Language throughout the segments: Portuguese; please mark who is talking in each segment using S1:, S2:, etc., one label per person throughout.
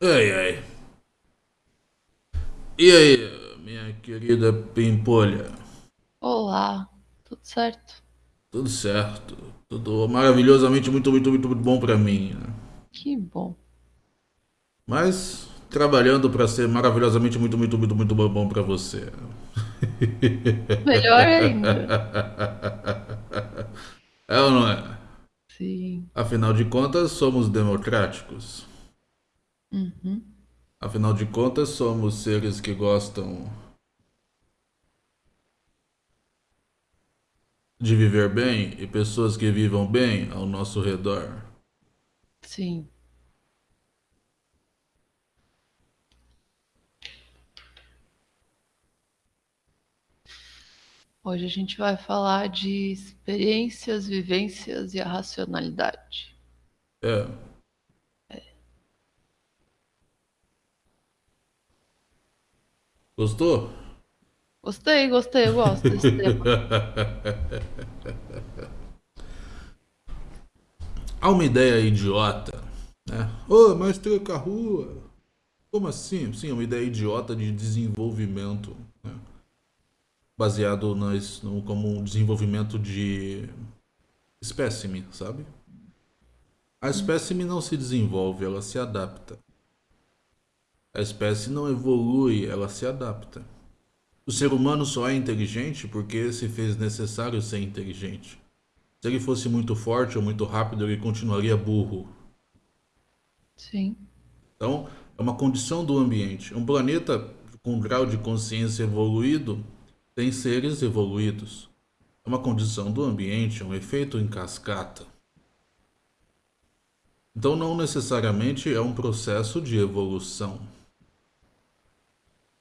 S1: Ai, ai. E aí, minha querida Pimpolha?
S2: Olá, tudo certo?
S1: Tudo certo. Tudo maravilhosamente muito, muito, muito, muito bom pra mim. né?
S2: Que bom.
S1: Mas trabalhando pra ser maravilhosamente muito, muito, muito, muito bom pra você.
S2: Melhor ainda.
S1: É ou não é?
S2: Sim.
S1: Afinal de contas, somos democráticos.
S2: Uhum.
S1: Afinal de contas, somos seres que gostam de viver bem e pessoas que vivam bem ao nosso redor.
S2: Sim. Hoje a gente vai falar de experiências, vivências e a racionalidade.
S1: É. Gostou?
S2: Gostei, gostei, eu gosto desse tema.
S1: Há uma ideia idiota, né? Ô, mas troca a rua. Como assim? Sim, uma ideia idiota de desenvolvimento, né? Baseado nas, no, como um desenvolvimento de espécime, sabe? A espécime não se desenvolve, ela se adapta. A espécie não evolui, ela se adapta. O ser humano só é inteligente porque se fez necessário ser inteligente. Se ele fosse muito forte ou muito rápido, ele continuaria burro.
S2: Sim.
S1: Então, é uma condição do ambiente. Um planeta com grau de consciência evoluído tem seres evoluídos. É uma condição do ambiente, é um efeito em cascata. Então, não necessariamente é um processo de evolução.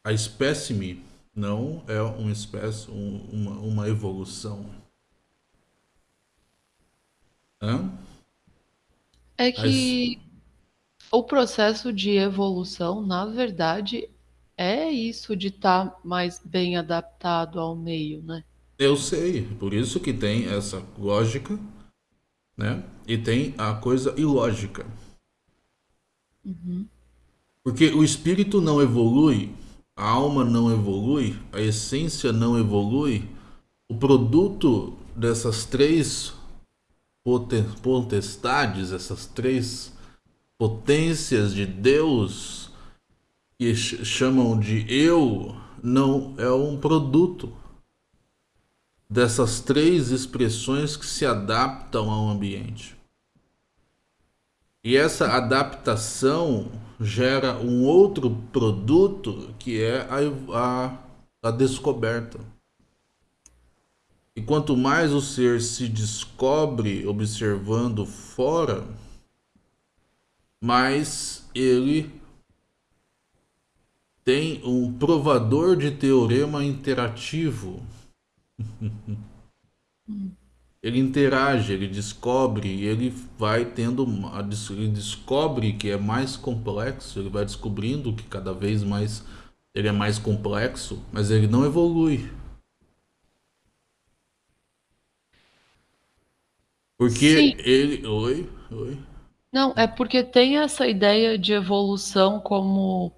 S1: A espécime não é uma espécie, um, uma, uma evolução. Hã?
S2: É
S1: As-
S2: que o processo de evolução, na verdade, é isso de estar mais bem adaptado ao meio, né?
S1: eu sei, por isso que tem essa lógica, né? E tem a coisa ilógica.
S2: Uhum.
S1: Porque o espírito não evolui, a alma não evolui, a essência não evolui. O produto dessas três potestades, essas três potências de Deus, que ch- chamam de eu, não é um produto dessas três expressões que se adaptam ao ambiente. E essa adaptação gera um outro produto que é a, a, a descoberta. E quanto mais o ser se descobre observando fora, mais ele tem um provador de teorema interativo. Ele interage, ele descobre, e ele vai tendo, uma- ele descobre que é mais complexo, ele vai descobrindo que cada vez mais ele é mais complexo, mas ele não evolui.
S2: Sim.
S1: Porque ele. Oi, oi.
S2: Não, é porque tem essa ideia de evolução como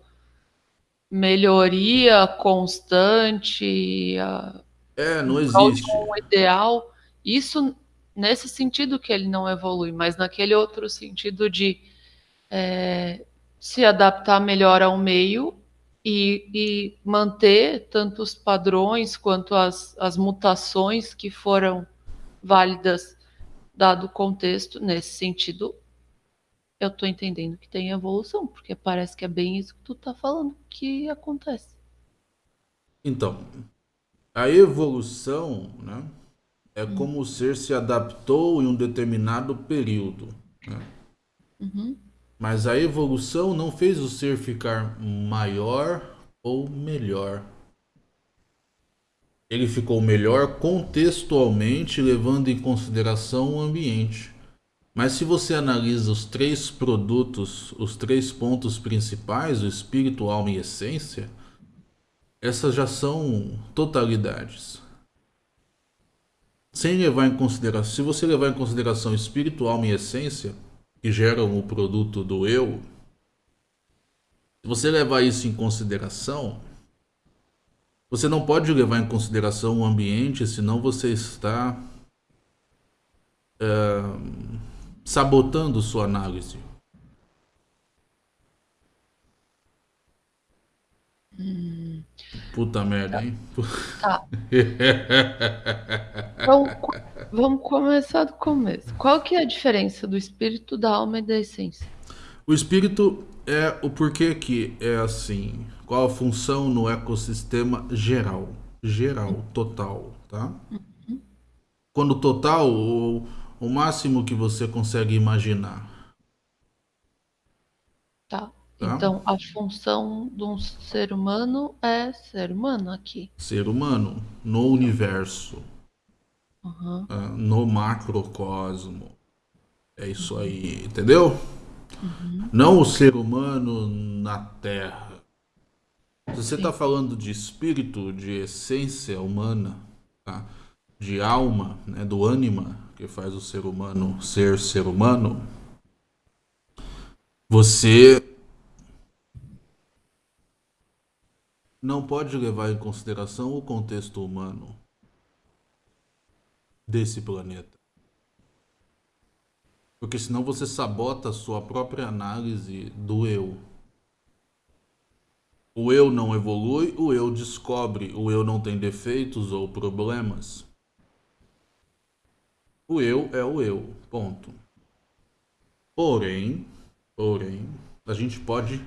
S2: melhoria constante, a-
S1: É, não existe.
S2: um ideal. Isso nesse sentido que ele não evolui, mas naquele outro sentido de se adaptar melhor ao meio e, e manter tanto os padrões quanto as, as mutações que foram válidas dado o contexto. Nesse sentido, eu estou entendendo que tem evolução, porque parece que é bem isso que tu tá falando que acontece.
S1: Então, a evolução, né, é
S2: Hum,
S1: como o ser se adaptou em um determinado período. né?
S2: uhum,
S1: Mas a evolução não fez o ser ficar maior ou melhor. Ele ficou melhor contextualmente, levando em consideração o ambiente. Mas se você analisa os três produtos, os três pontos principais, o espírito, alma e essência, essas já são totalidades. Sem levar em consideração, se você levar em consideração espírito, alma e essência, que geram o produto do eu, Se você levar isso em consideração, você não pode levar em consideração o ambiente, senão você está é, sabotando sua análise. Hum. Puta merda, hein? Tá.
S2: então, vamos começar do começo. Qual que é a diferença do espírito, da alma e da essência?
S1: O espírito é o porquê que é assim. Qual a função no ecossistema geral? Geral, total, tá? Uhum. Quando total, o, o máximo que você consegue imaginar.
S2: Tá. Tá? Então, a função de um ser humano é ser humano aqui.
S1: Ser humano no universo, uhum. no macrocosmo. É isso aí, entendeu? Uhum. Não o ser humano na Terra. Se você está falando de espírito, de essência humana, tá? de alma, né? do ânima, que faz o ser humano ser ser humano, você não pode levar em consideração o contexto humano desse planeta. Porque senão você sabota a sua própria análise do eu. O eu não evolui, o eu descobre, o eu não tem defeitos ou problemas. O eu é o eu, ponto. Porém, porém, a gente pode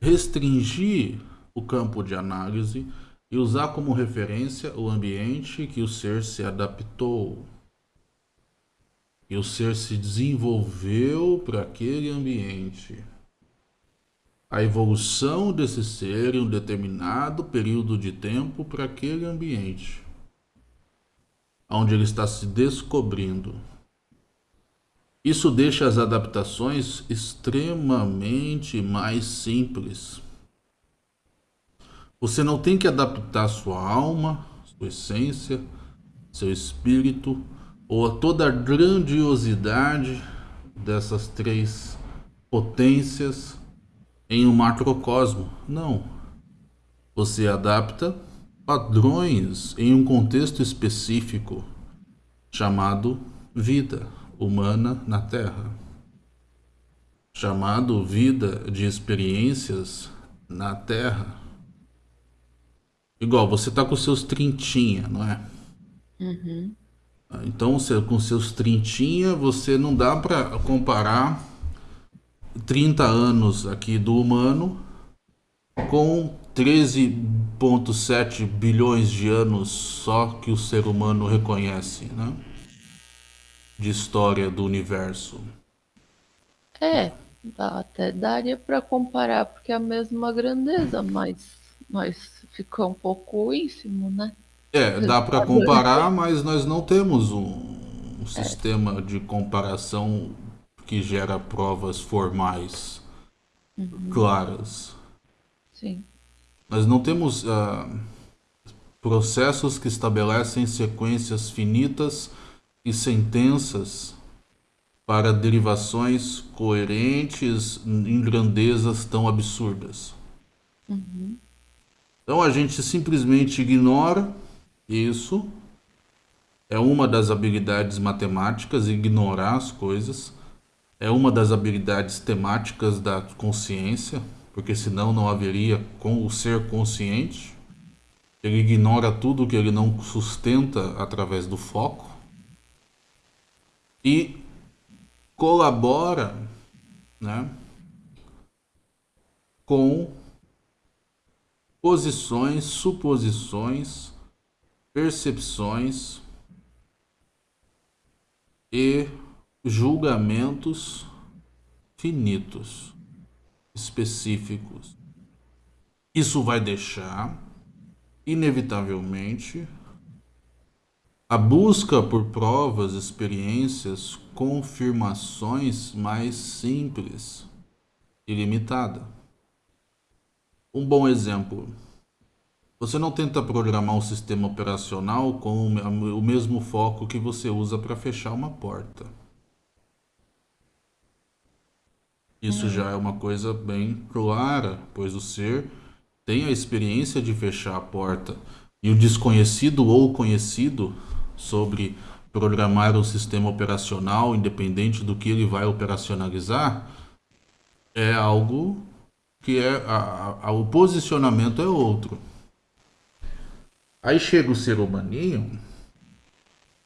S1: restringir o campo de análise e usar como referência o ambiente que o ser se adaptou. E o ser se desenvolveu para aquele ambiente. A evolução desse ser em um determinado período de tempo para aquele ambiente, onde ele está se descobrindo. Isso deixa as adaptações extremamente mais simples você não tem que adaptar sua alma, sua essência, seu espírito ou a toda a grandiosidade dessas três potências em um macrocosmo. Não. Você adapta padrões em um contexto específico chamado vida humana na Terra, chamado vida de experiências na Terra Igual, você tá com seus trintinha, não é? Uhum. Então, você, com seus trintinha, você não dá para comparar 30 anos aqui do humano com 13,7 bilhões de anos só que o ser humano reconhece, né? De história do universo.
S2: É, dá, até daria para comparar, porque é a mesma grandeza, mas nós ficou um pouco ínfimo, né?
S1: É, dá para comparar, mas nós não temos um, um é. sistema de comparação que gera provas formais uhum. claras.
S2: Sim.
S1: Nós não temos uh, processos que estabelecem sequências finitas e sentenças para derivações coerentes em grandezas tão absurdas. Uhum. Então a gente simplesmente ignora isso. É uma das habilidades matemáticas, ignorar as coisas. É uma das habilidades temáticas da consciência, porque senão não haveria com o ser consciente. Ele ignora tudo que ele não sustenta através do foco. E colabora né, com posições, suposições, percepções e julgamentos finitos, específicos. Isso vai deixar, inevitavelmente, a busca por provas, experiências, confirmações mais simples e limitada. Um bom exemplo. Você não tenta programar um sistema operacional com o mesmo foco que você usa para fechar uma porta. Isso já é uma coisa bem clara, pois o ser tem a experiência de fechar a porta e o desconhecido ou conhecido sobre programar um sistema operacional, independente do que ele vai operacionalizar, é algo que é a, a, o posicionamento é outro. Aí chega o ser humaninho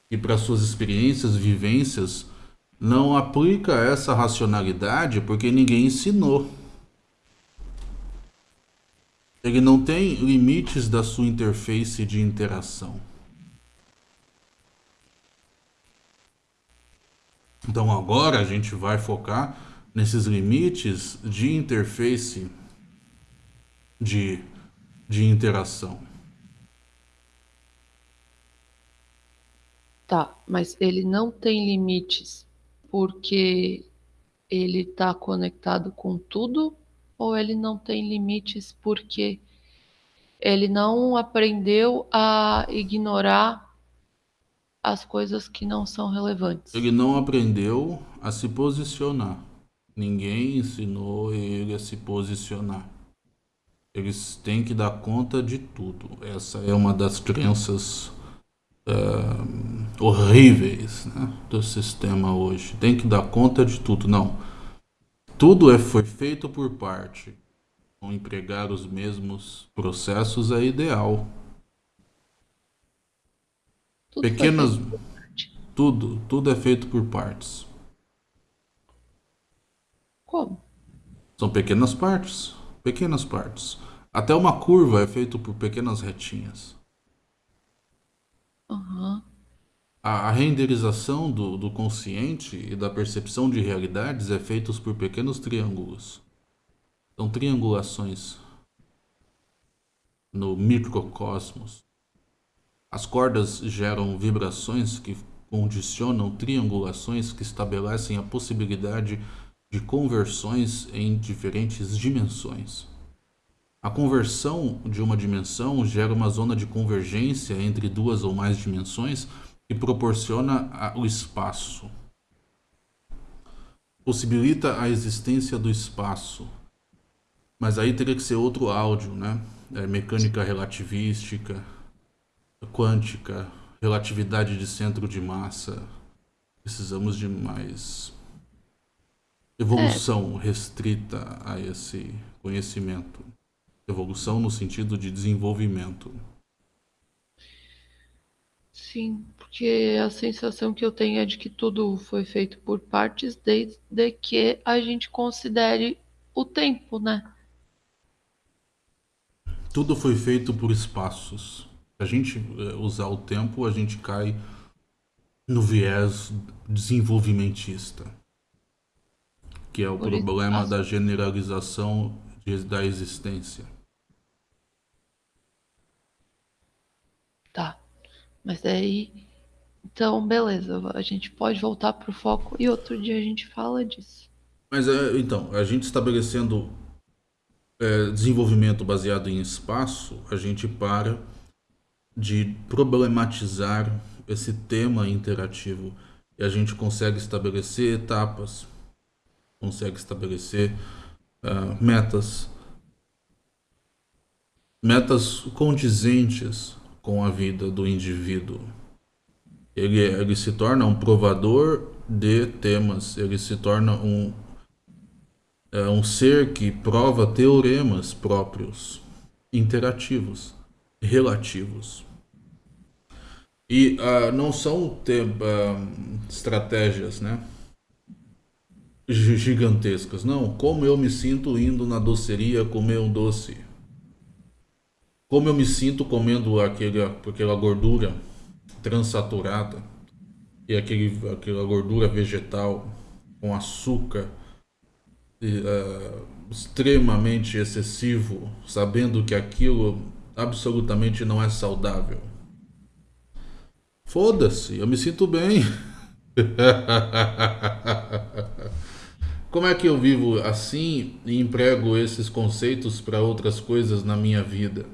S1: e para suas experiências, vivências, não aplica essa racionalidade porque ninguém ensinou. Ele não tem limites da sua interface de interação. Então agora a gente vai focar nesses limites de interface de, de interação.
S2: tá, mas ele não tem limites porque ele está conectado com tudo ou ele não tem limites porque ele não aprendeu a ignorar as coisas que não são relevantes?
S1: Ele não aprendeu a se posicionar. Ninguém ensinou ele a se posicionar. Eles têm que dar conta de tudo. Essa é uma das crenças uh, horríveis né, do sistema hoje. Tem que dar conta de tudo. Não. Tudo é, foi feito por parte. Empregar os mesmos processos é ideal.
S2: Tudo
S1: Pequenas. Tudo, tudo é feito por partes.
S2: Como?
S1: São pequenas partes. Pequenas partes. Até uma curva é feito por pequenas retinhas. A, a renderização do, do consciente e da percepção de realidades é feita por pequenos triângulos. São triangulações no microcosmos. As cordas geram vibrações que condicionam triangulações que estabelecem a possibilidade de conversões em diferentes dimensões. A conversão de uma dimensão gera uma zona de convergência entre duas ou mais dimensões que proporciona o espaço. Possibilita a existência do espaço. Mas aí teria que ser outro áudio, né? É, mecânica relativística, quântica, relatividade de centro de massa. Precisamos de mais evolução é. restrita a esse conhecimento. Evolução no sentido de desenvolvimento.
S2: Sim, porque a sensação que eu tenho é de que tudo foi feito por partes desde que a gente considere o tempo, né?
S1: Tudo foi feito por espaços. Se a gente eh, usar o tempo, a gente cai no viés desenvolvimentista, que é o problema da generalização de, da existência.
S2: Tá. Mas aí. Então, beleza. A gente pode voltar pro foco e outro dia a gente fala disso.
S1: Mas é, então, a gente estabelecendo é, desenvolvimento baseado em espaço, a gente para de problematizar esse tema interativo e a gente consegue estabelecer etapas, consegue estabelecer uh, metas, metas condizentes com a vida do indivíduo. Ele, ele se torna um provador de temas, ele se torna um, é, um ser que prova teoremas próprios, interativos, relativos. E uh, não são uh, estratégias né, gigantescas, não. Como eu me sinto indo na doceria comer um doce como eu me sinto comendo aquele, aquela gordura transaturada e aquele, aquela gordura vegetal com açúcar uh, extremamente excessivo, sabendo que aquilo absolutamente não é saudável. Foda-se, eu me sinto bem. Como é que eu vivo assim e emprego esses conceitos para outras coisas na minha vida?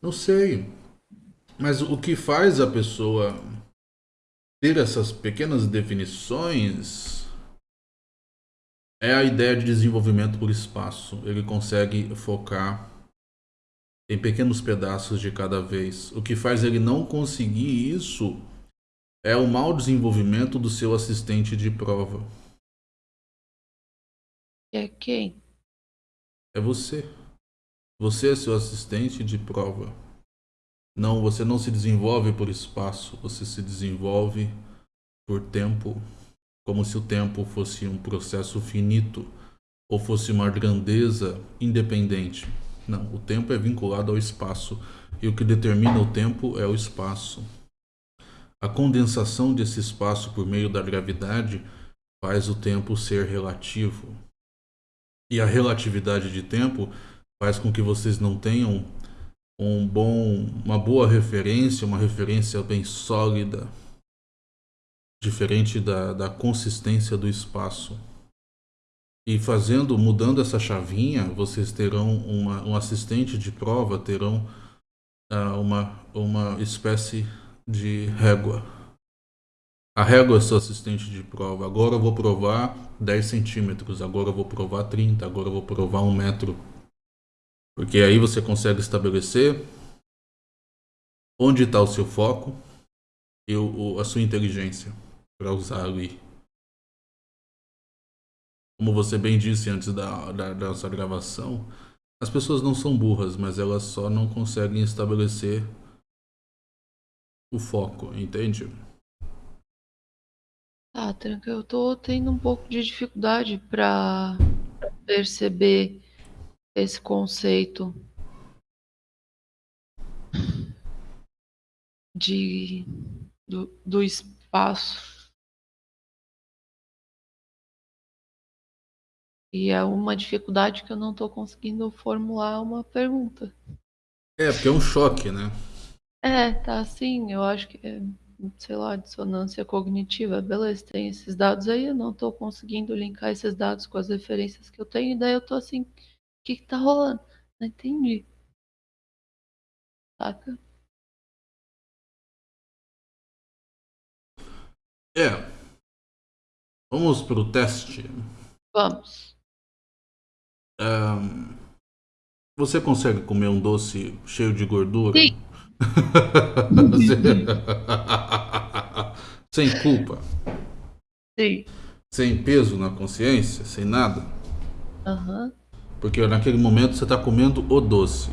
S1: Não sei. Mas o que faz a pessoa ter essas pequenas definições é a ideia de desenvolvimento por espaço. Ele consegue focar em pequenos pedaços de cada vez. O que faz ele não conseguir isso é o mau desenvolvimento do seu assistente de prova.
S2: É quem?
S1: É você. Você é seu assistente de prova. Não, você não se desenvolve por espaço, você se desenvolve por tempo, como se o tempo fosse um processo finito ou fosse uma grandeza independente. Não, o tempo é vinculado ao espaço e o que determina o tempo é o espaço. A condensação desse espaço por meio da gravidade faz o tempo ser relativo. E a relatividade de tempo faz com que vocês não tenham um bom, uma boa referência, uma referência bem sólida, diferente da, da consistência do espaço. E fazendo, mudando essa chavinha, vocês terão uma, um assistente de prova, terão uh, uma, uma espécie de régua. A régua é seu assistente de prova. Agora eu vou provar 10 centímetros, agora eu vou provar 30, agora eu vou provar 1 metro. Porque aí você consegue estabelecer onde está o seu foco e o, a sua inteligência para usar ali. Como você bem disse antes da, da, gravação, as pessoas não são burras, mas elas só não conseguem estabelecer o foco, entende?
S2: Tá, Tranca, eu tô tendo um pouco de dificuldade para perceber esse conceito de do, do espaço. E é uma dificuldade que eu não estou conseguindo formular uma pergunta.
S1: É, porque é um choque, né?
S2: É, tá assim, eu acho que é, sei lá, dissonância cognitiva. Beleza, tem esses dados aí, eu não estou conseguindo linkar esses dados com as referências que eu tenho, e daí eu tô assim, o que que tá rolando? Não entendi. Saca?
S1: É. Vamos pro teste.
S2: Vamos.
S1: Um, você consegue comer um doce cheio de gordura?
S2: Sim.
S1: sem culpa?
S2: Sim.
S1: Sem peso na consciência? Sem nada?
S2: Aham.
S1: Porque naquele momento você está comendo o doce.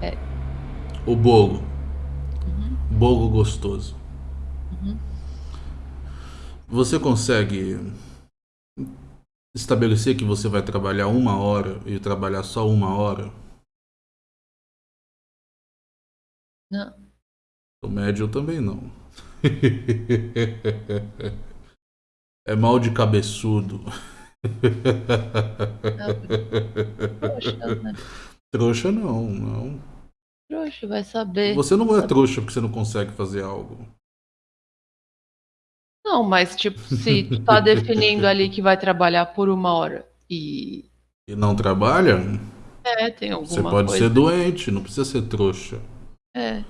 S2: É.
S1: O bolo. Uhum. Bolo gostoso. Uhum. Você consegue estabelecer que você vai trabalhar uma hora e trabalhar só uma hora?
S2: Não.
S1: O médio também não. é mal de cabeçudo.
S2: Trouxa, né?
S1: Trouxa não, não.
S2: Trouxa, vai saber.
S1: Você não é trouxa porque você não consegue fazer algo.
S2: Não, mas tipo, se tu tá definindo ali que vai trabalhar por uma hora e.
S1: E não trabalha?
S2: É, tem alguma
S1: Você pode
S2: coisa.
S1: ser doente, não precisa ser trouxa.
S2: É.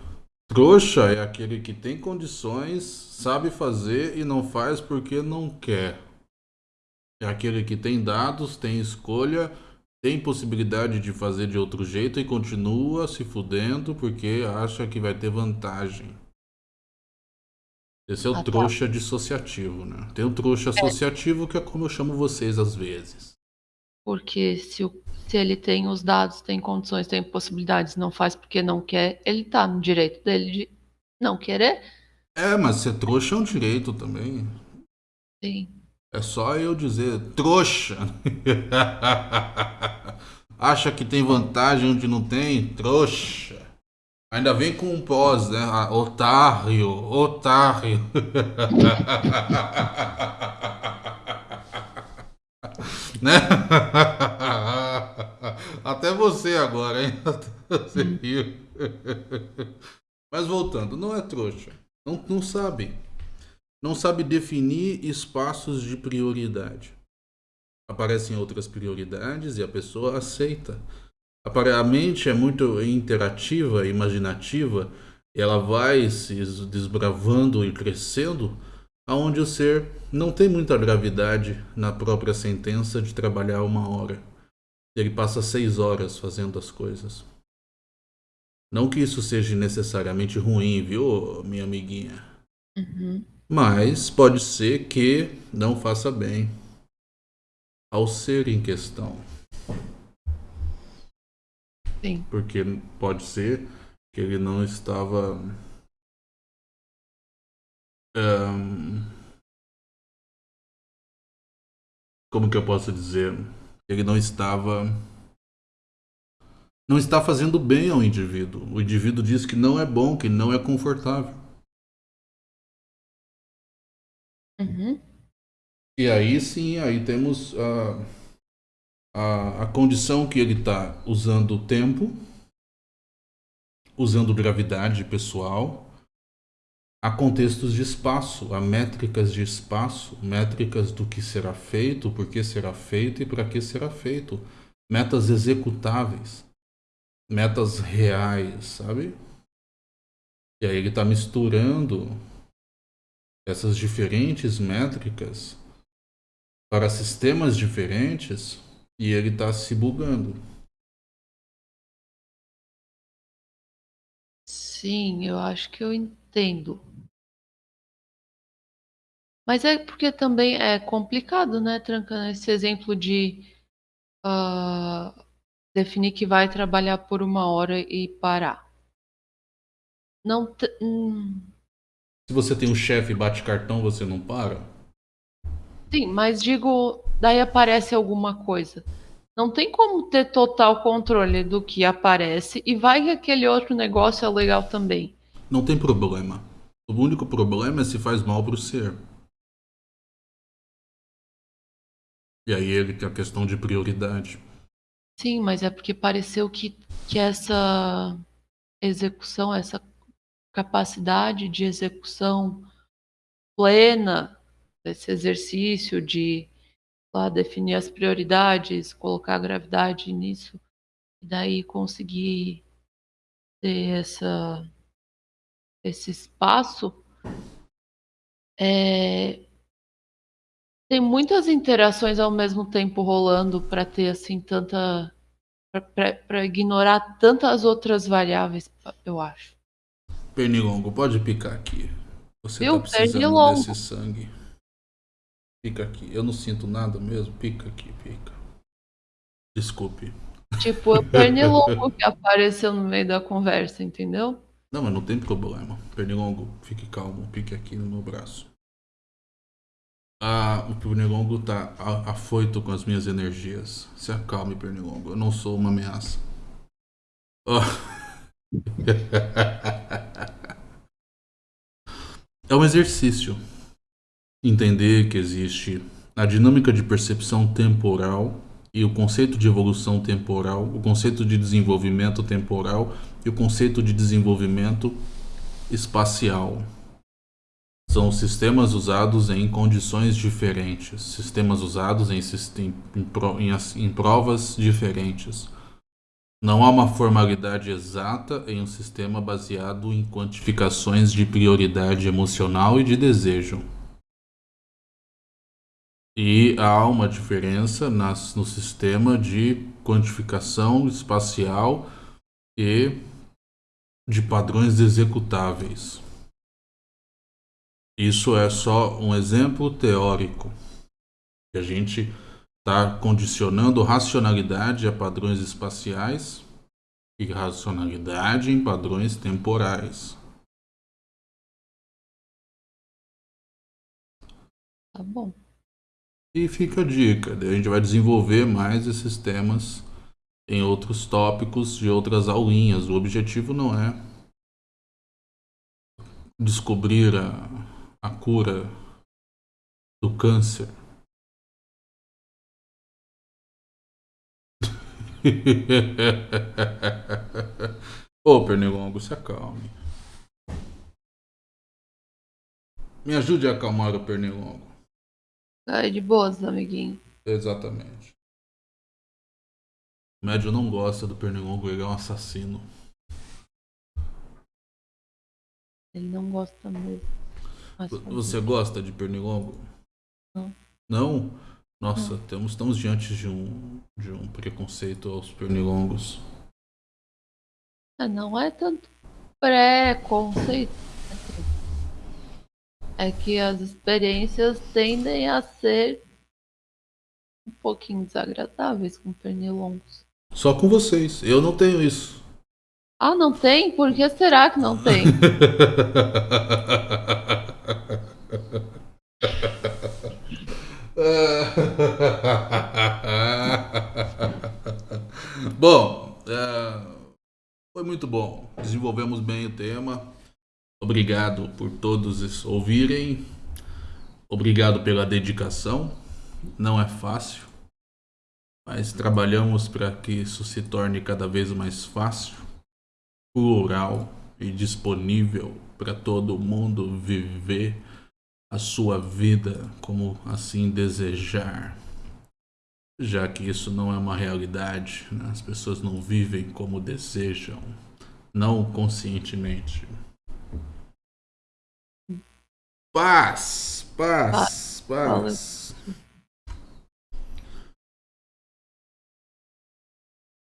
S1: Trouxa é aquele que tem condições, sabe fazer e não faz porque não quer. É aquele que tem dados, tem escolha, tem possibilidade de fazer de outro jeito e continua se fudendo porque acha que vai ter vantagem. Esse é o ah, tá. trouxa dissociativo, né? Tem o trouxa é. associativo, que é como eu chamo vocês às vezes.
S2: Porque se, o, se ele tem os dados, tem condições, tem possibilidades, não faz porque não quer, ele tá no direito dele de não querer.
S1: É, mas ser trouxa é um direito também.
S2: Sim.
S1: É só eu dizer trouxa. Acha que tem vantagem onde não tem? Trouxa. Ainda vem com um pós, né? Ah, otário, otário. né? Até você agora, hein? Você riu. Mas voltando, não é trouxa. Não, não sabe. Não sabe definir espaços de prioridade. Aparecem outras prioridades e a pessoa aceita. A mente é muito interativa, imaginativa, ela vai se desbravando e crescendo aonde o ser não tem muita gravidade na própria sentença de trabalhar uma hora. Ele passa seis horas fazendo as coisas. Não que isso seja necessariamente ruim, viu, minha amiguinha?
S2: Uhum.
S1: Mas pode ser que não faça bem ao ser em questão.
S2: Sim.
S1: Porque pode ser que ele não estava. Como que eu posso dizer? Ele não estava. Não está fazendo bem ao indivíduo. O indivíduo diz que não é bom, que não é confortável.
S2: Uhum.
S1: E aí sim, aí temos a, a, a condição que ele está usando o tempo, usando gravidade pessoal, há contextos de espaço, há métricas de espaço, métricas do que será feito, por que será feito e para que será feito, metas executáveis, metas reais, sabe? E aí ele está misturando essas diferentes métricas para sistemas diferentes e ele está se bugando.
S2: Sim, eu acho que eu entendo. Mas é porque também é complicado, né, Trancando esse exemplo de uh, definir que vai trabalhar por uma hora e parar. Não. Hum.
S1: Se você tem um chefe e bate cartão, você não para?
S2: Sim, mas digo, daí aparece alguma coisa. Não tem como ter total controle do que aparece e vai que aquele outro negócio é legal também.
S1: Não tem problema. O único problema é se faz mal para o ser. E aí ele tem a questão de prioridade.
S2: Sim, mas é porque pareceu que, que essa execução, essa capacidade de execução plena desse exercício de lá, definir as prioridades, colocar a gravidade nisso, e daí conseguir ter essa, esse espaço, é, tem muitas interações ao mesmo tempo rolando para ter assim tanta para ignorar tantas outras variáveis, eu acho.
S1: Pernilongo, pode picar aqui. Você
S2: eu
S1: tá precisando desse sangue. Pica aqui. Eu não sinto nada mesmo. Pica aqui, pica. Desculpe.
S2: Tipo, o pernilongo que apareceu no meio da conversa, entendeu?
S1: Não, mas não tem problema. Pernilongo, fique calmo. Pique aqui no meu braço. Ah, o Pernilongo tá afoito com as minhas energias. Se acalme, Pernilongo. Eu não sou uma ameaça. Oh. é um exercício. Entender que existe a dinâmica de percepção temporal e o conceito de evolução temporal, o conceito de desenvolvimento temporal e o conceito de desenvolvimento espacial. São sistemas usados em condições diferentes, sistemas usados em, em, em, em provas diferentes. Não há uma formalidade exata em um sistema baseado em quantificações de prioridade emocional e de desejo. E há uma diferença nas, no sistema de quantificação espacial e de padrões executáveis. Isso é só um exemplo teórico. A gente está condicionando racionalidade a padrões espaciais e racionalidade em padrões temporais.
S2: Tá bom.
S1: E fica a dica, a gente vai desenvolver mais esses temas em outros tópicos de outras aulinhas. O objetivo não é descobrir a a cura do câncer. Ô, Pernilongo, se acalme. Me ajude a acalmar o Pernilongo.
S2: Tá de boas, amiguinho.
S1: Exatamente. O médio não gosta do Pernilongo, ele é um assassino.
S2: Ele não gosta mesmo.
S1: Você gosta de pernilongo?
S2: Não.
S1: Não? Nossa, Temos, estamos diante de um, de um preconceito aos pernilongos.
S2: É, não é tanto preconceito. É que as experiências tendem a ser um pouquinho desagradáveis com pernilongos.
S1: Só com vocês. Eu não tenho isso.
S2: Ah, não tem? Por que será que não tem?
S1: bom, é, foi muito bom. Desenvolvemos bem o tema. Obrigado por todos ouvirem. Obrigado pela dedicação. Não é fácil, mas trabalhamos para que isso se torne cada vez mais fácil, plural e disponível para todo mundo viver a sua vida como assim desejar. Já que isso não é uma realidade, né? as pessoas não vivem como desejam, não conscientemente. Paz, paz, paz. paz.